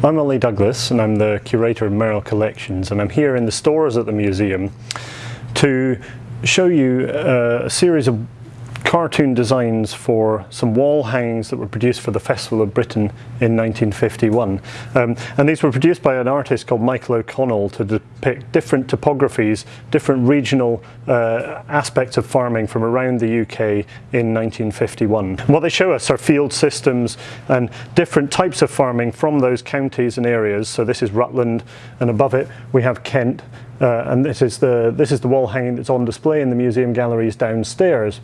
I'm Ollie Douglas and I'm the curator of MERL Collections and I'm here in the stores at the museum to show you uh, a series of cartoon designs for some wall hangings that were produced for the Festival of Britain in 1951. Um, and these were produced by an artist called Michael O'Connell to depict different topographies, different regional uh, aspects of farming from around the UK in 1951. What they show us are field systems and different types of farming from those counties and areas. So this is Rutland and above it we have Kent uh, and this is the this is the wall hanging that's on display in the museum galleries downstairs.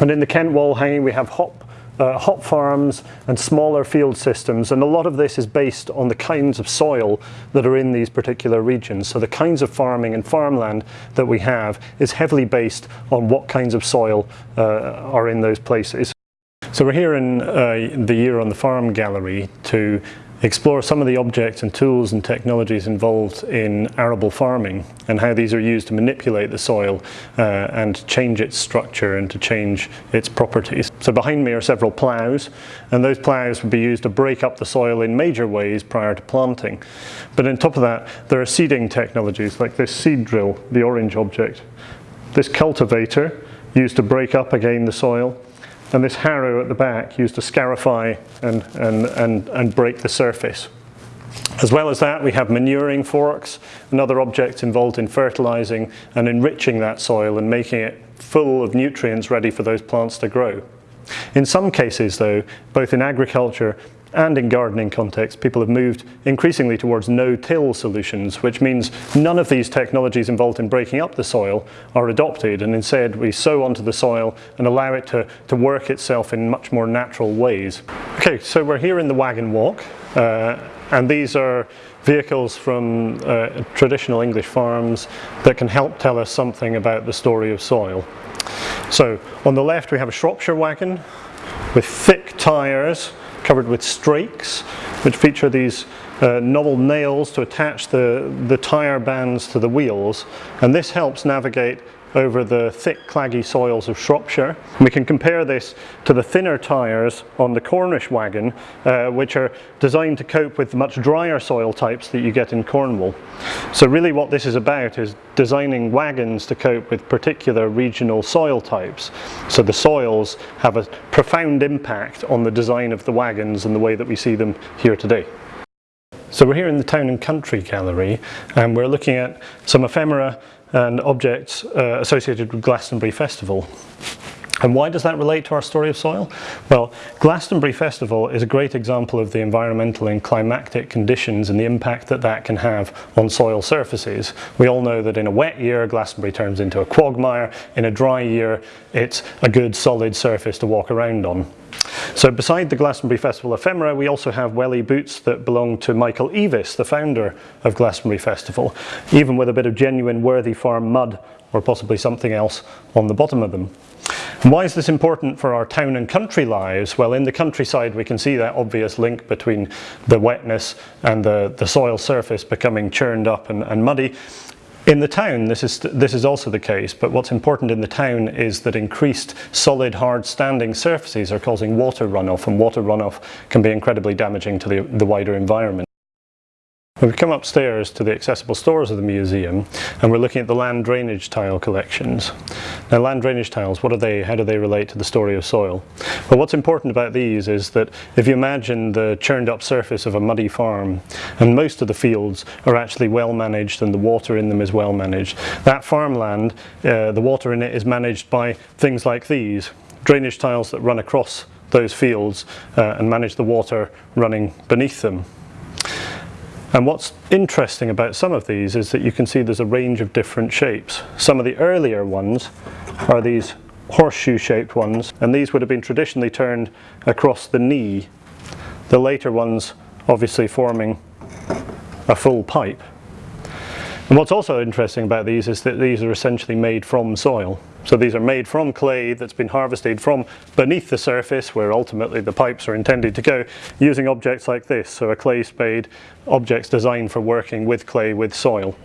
And in the Kent wall hanging we have hop, uh, hop farms and smaller field systems and a lot of this is based on the kinds of soil that are in these particular regions. So the kinds of farming and farmland that we have is heavily based on what kinds of soil uh, are in those places. So we're here in uh, the Year on the Farm gallery to explore some of the objects and tools and technologies involved in arable farming and how these are used to manipulate the soil uh, and change its structure and to change its properties. So behind me are several ploughs and those ploughs would be used to break up the soil in major ways prior to planting. But on top of that there are seeding technologies like this seed drill, the orange object, this cultivator used to break up again the soil and this harrow at the back used to scarify and, and, and, and break the surface. As well as that, we have manuring forks and other objects involved in fertilizing and enriching that soil and making it full of nutrients ready for those plants to grow. In some cases though, both in agriculture and in gardening contexts, people have moved increasingly towards no-till solutions, which means none of these technologies involved in breaking up the soil are adopted, and instead we sow onto the soil and allow it to, to work itself in much more natural ways. Okay, so we're here in the wagon walk, uh, and these are vehicles from uh, traditional English farms that can help tell us something about the story of soil. So on the left we have a Shropshire wagon with thick tyres covered with strakes, which feature these uh, novel nails to attach the, the tyre bands to the wheels. And this helps navigate over the thick claggy soils of Shropshire. We can compare this to the thinner tyres on the Cornish wagon uh, which are designed to cope with much drier soil types that you get in Cornwall. So really what this is about is designing wagons to cope with particular regional soil types. So the soils have a profound impact on the design of the wagons and the way that we see them here today. So we're here in the Town and Country Gallery and we're looking at some ephemera and objects uh, associated with Glastonbury Festival. And why does that relate to our story of soil? Well, Glastonbury Festival is a great example of the environmental and climatic conditions and the impact that that can have on soil surfaces. We all know that in a wet year, Glastonbury turns into a quagmire. In a dry year, it's a good solid surface to walk around on. So beside the Glastonbury Festival ephemera, we also have welly boots that belong to Michael Eavis, the founder of Glastonbury Festival, even with a bit of genuine Worthy Farm mud or possibly something else on the bottom of them. And why is this important for our town and country lives? Well, in the countryside we can see that obvious link between the wetness and the, the soil surface becoming churned up and, and muddy. In the town, this is, this is also the case, but what's important in the town is that increased solid, hard standing surfaces are causing water runoff, and water runoff can be incredibly damaging to the, the wider environment. We've come upstairs to the accessible stores of the museum and we're looking at the land drainage tile collections. Now land drainage tiles, what are they? How do they relate to the story of soil? Well what's important about these is that if you imagine the churned up surface of a muddy farm and most of the fields are actually well managed and the water in them is well managed. That farmland, uh, the water in it is managed by things like these, drainage tiles that run across those fields uh, and manage the water running beneath them. And what's interesting about some of these is that you can see there's a range of different shapes. Some of the earlier ones are these horseshoe shaped ones and these would have been traditionally turned across the knee. The later ones obviously forming a full pipe. And what's also interesting about these is that these are essentially made from soil. So these are made from clay that's been harvested from beneath the surface where ultimately the pipes are intended to go using objects like this. So a clay spade, objects designed for working with clay with soil.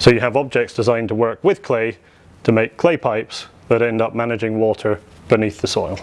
So you have objects designed to work with clay to make clay pipes that end up managing water beneath the soil.